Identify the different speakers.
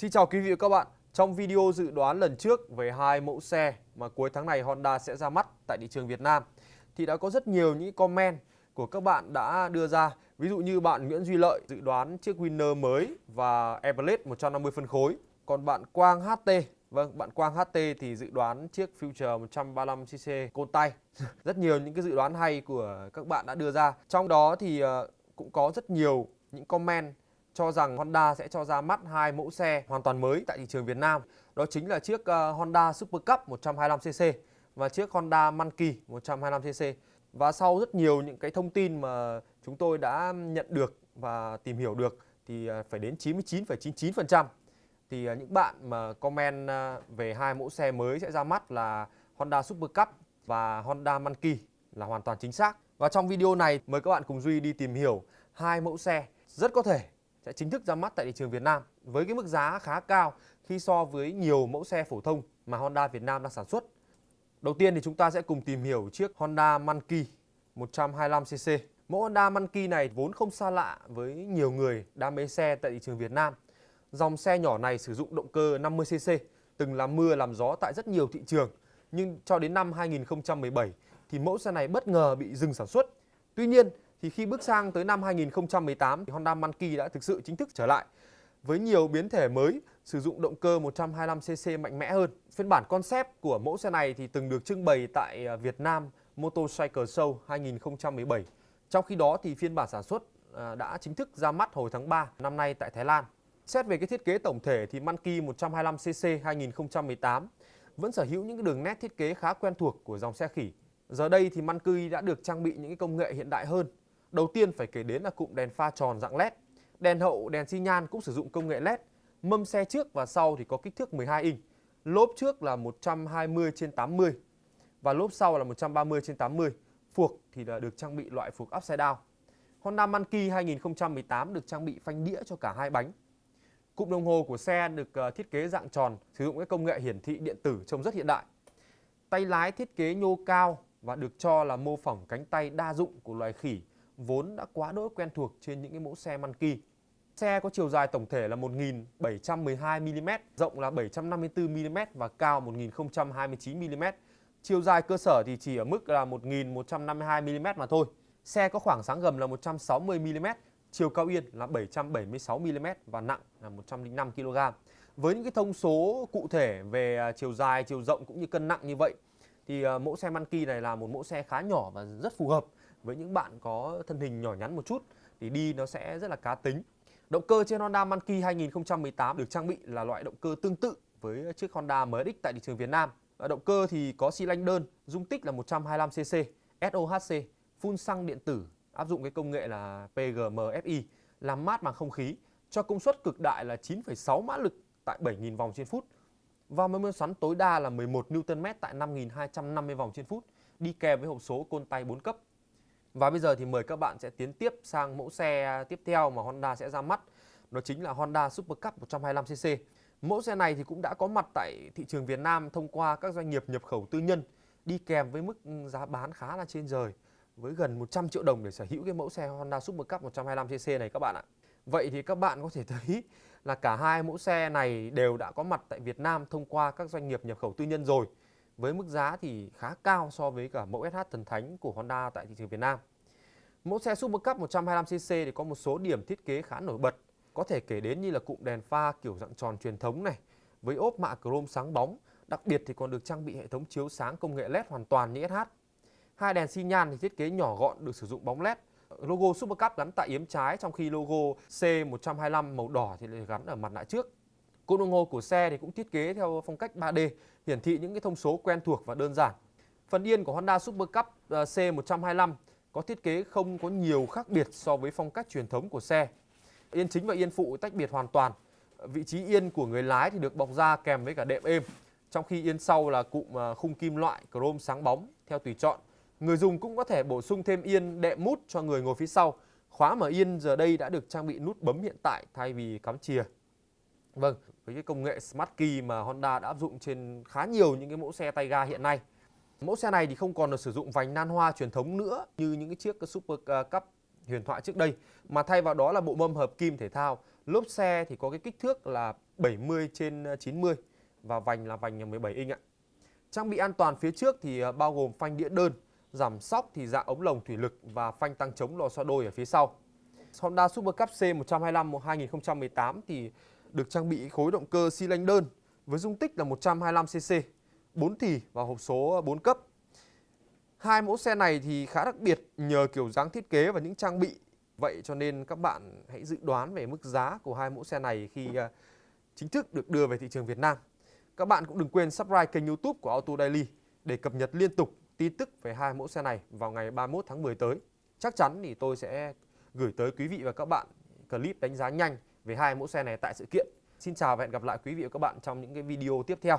Speaker 1: Xin chào quý vị và các bạn. Trong video dự đoán lần trước về hai mẫu xe mà cuối tháng này Honda sẽ ra mắt tại thị trường Việt Nam thì đã có rất nhiều những comment của các bạn đã đưa ra. Ví dụ như bạn Nguyễn Duy Lợi dự đoán chiếc Winner mới và Everlet 150 phân khối. Còn bạn Quang HT, vâng, bạn Quang HT thì dự đoán chiếc Future 135cc côn tay. rất nhiều những cái dự đoán hay của các bạn đã đưa ra. Trong đó thì ờ, cũng có rất nhiều những comment cho rằng Honda sẽ cho ra mắt hai mẫu xe hoàn toàn mới tại thị trường Việt Nam. Đó chính là chiếc ờ, Honda Super Cup 125cc và chiếc Honda Monkey 125cc. Và sau rất nhiều những cái thông tin mà chúng tôi đã nhận được và tìm hiểu được thì ờ, phải đến 99,99% thì ờ, những bạn mà comment về hai mẫu xe mới sẽ ra mắt là Honda Super Cup và Honda Monkey là hoàn toàn chính xác. Và trong video này mời các bạn cùng Duy đi tìm hiểu hai mẫu xe rất có thể sẽ chính thức ra mắt tại thị trường Việt Nam với cái mức giá khá cao khi so với nhiều mẫu xe phổ thông mà Honda Việt Nam đang sản xuất. Đầu tiên thì chúng ta sẽ cùng tìm hiểu chiếc Honda Monkey 125cc. Mẫu Honda Monkey này vốn không xa lạ với nhiều người đam mê xe tại thị trường Việt Nam. Dòng xe nhỏ này sử dụng động cơ 50cc, từng làm mưa làm gió tại rất nhiều thị trường. Nhưng cho đến năm 2017 thì mẫu xe này bất ngờ bị dừng sản xuất. Tuy nhiên, thì khi bước sang tới năm 2018 thì Honda Monkey đã thực sự chính thức trở lại với nhiều biến thể mới, sử dụng động cơ 125cc mạnh mẽ hơn. Phiên bản concept của mẫu xe này thì từng được trưng bày tại à, Việt Nam Motorcycle Show 2017. Trong khi đó thì phiên bản sản xuất à, đã chính thức ra mắt hồi tháng 3 năm nay tại Thái Lan. Xét về cái thiết kế tổng thể thì Monkey 125cc 2018 vẫn sở hữu những đường nét thiết kế khá quen thuộc của dòng xe khỉ. Giờ đây thì Monkey đã được trang bị những công nghệ hiện đại hơn Đầu tiên phải kể đến là cụm đèn pha tròn dạng LED. Đèn hậu, đèn xi nhan cũng sử dụng công nghệ LED. Mâm xe trước và sau thì có kích thước 12 inch. Lốp trước là 120 trên 80 và lốp sau là 130 trên 80. Phuộc thì là được trang bị loại phuộc upside down. Honda Monkey 2018 được trang bị phanh đĩa cho cả hai bánh. Cụm đồng hồ của xe được ờ, thiết kế dạng tròn, sử dụng cái công nghệ hiển thị điện tử trông rất hiện đại. Tay lái thiết kế nhô cao và được cho là mô phỏng cánh tay đa dụng của loài khỉ vốn đã quá đỗi quen thuộc trên những cái mẫu xe Monkey. Xe có chiều dài tổng thể là 1.712mm, rộng là 754mm và cao 1.029mm. Chiều dài cơ sở thì chỉ ở mức là 1.152mm mà thôi. Xe có khoảng sáng gầm là 160mm, chiều cao yên là 776mm và nặng là 105kg. Với những cái thông số cụ thể về à, chiều dài, chiều rộng cũng như cân nặng như vậy thì à, mẫu xe Monkey này là một mẫu xe khá nhỏ và rất phù hợp với những bạn có thân hình nhỏ nhắn một chút thì đi nó sẽ rất là cá tính. Động cơ trên Honda Monkey 2018 được trang bị là loại động cơ tương tự với chiếc Honda MX tại thị trường Việt Nam. Động cơ thì có xi lanh đơn, dung tích là 125cc, SOHC, phun xăng điện tử, áp dụng cái công nghệ là PGM-FI, làm mát bằng không khí, cho công suất cực đại là 9,6 mã lực tại 7.000 vòng trên phút. Và mô xoắn tối đa là 11 Nm tại 5.250 vòng trên phút, đi kèm với hộp số côn tay 4 cấp. Và bây giờ thì mời các bạn sẽ tiến tiếp sang mẫu xe tiếp theo mà Honda sẽ ra mắt. Đó chính là Honda Super Cup 125cc. Mẫu xe này thì cũng đã có mặt tại thị trường Việt Nam thông qua các doanh nghiệp nhập khẩu tư nhân, đi kèm với mức giá bán khá là trên trời, với gần 100 triệu đồng để sở hữu cái mẫu xe Honda Super Cup 125cc này các bạn ạ. Vậy thì các bạn có thể thấy là cả hai mẫu xe này đều đã có mặt tại Việt Nam thông qua các doanh nghiệp nhập khẩu tư nhân rồi với mức giá thì khá cao so với cả mẫu SH thần thánh của Honda tại thị trường Việt Nam. Mẫu xe Super Cup 125cc thì có một số điểm thiết kế khá nổi bật. Có thể kể đến như là cụm đèn pha kiểu dạng tròn truyền thống này với ốp mạ chrome sáng bóng, đặc biệt thì còn được trang bị hệ thống chiếu sáng công nghệ LED hoàn toàn như SH. Hai đèn xi nhan thì thiết kế nhỏ gọn được sử dụng bóng LED. Logo Super Cup gắn tại yếm trái trong khi logo C125 màu đỏ thì lại gắn ở mặt nạ trước. Cụm đồng hồ của xe thì cũng thiết kế theo phong cách 3D, hiển thị những cái thông số quen thuộc và đơn giản. Phần yên của Honda Super Cup ờ, C125 có thiết kế không có nhiều khác biệt so với phong cách truyền thống của xe. Yên chính và yên phụ tách biệt hoàn toàn. Vị trí yên của người lái thì được bọc da kèm với cả đệm êm, trong khi yên sau là cụm ờ, khung kim loại chrome sáng bóng theo tùy chọn. Người dùng cũng có thể bổ sung thêm yên đệm mút cho người ngồi phía sau. Khóa mở yên giờ đây đã được trang bị nút bấm hiện tại thay vì cắm chìa. Vâng, với cái công nghệ Smart Key mà Honda đã áp dụng trên khá nhiều những cái mẫu xe tay ga hiện nay. Mẫu xe này thì không còn được sử dụng vành nan hoa truyền thống nữa như những cái chiếc Super à, Cup huyền thoại trước đây mà thay vào đó là bộ mâm hợp kim thể thao, Lốp xe thì có cái kích thước là 70 trên 90 và vành là vành 17 inch ạ. Trang bị an toàn phía trước thì à, bao gồm phanh đĩa đơn, giảm sóc thì dạng ống lồng thủy lực và phanh tăng chống lò xo đôi ở phía sau. Honda Super Cup C125 2018 thì được trang bị khối động cơ xi lanh đơn với dung tích là 125cc, 4 thì và hộp số 4 cấp. Hai mẫu xe này thì khá đặc biệt nhờ kiểu dáng thiết kế và những trang bị. Vậy cho nên các bạn hãy dự đoán về mức giá của hai mẫu xe này khi à, chính thức được đưa về thị trường Việt Nam. Các bạn cũng đừng quên subscribe kênh YouTube của Auto Daily để cập nhật liên tục tin tức về hai mẫu xe này vào ngày 31 tháng 10 tới. Chắc chắn thì tôi sẽ gửi tới quý vị và các bạn clip đánh giá nhanh về hai mẫu xe này tại sự kiện. Xin chào và hẹn gặp lại quý vị và các bạn trong những cái video tiếp theo.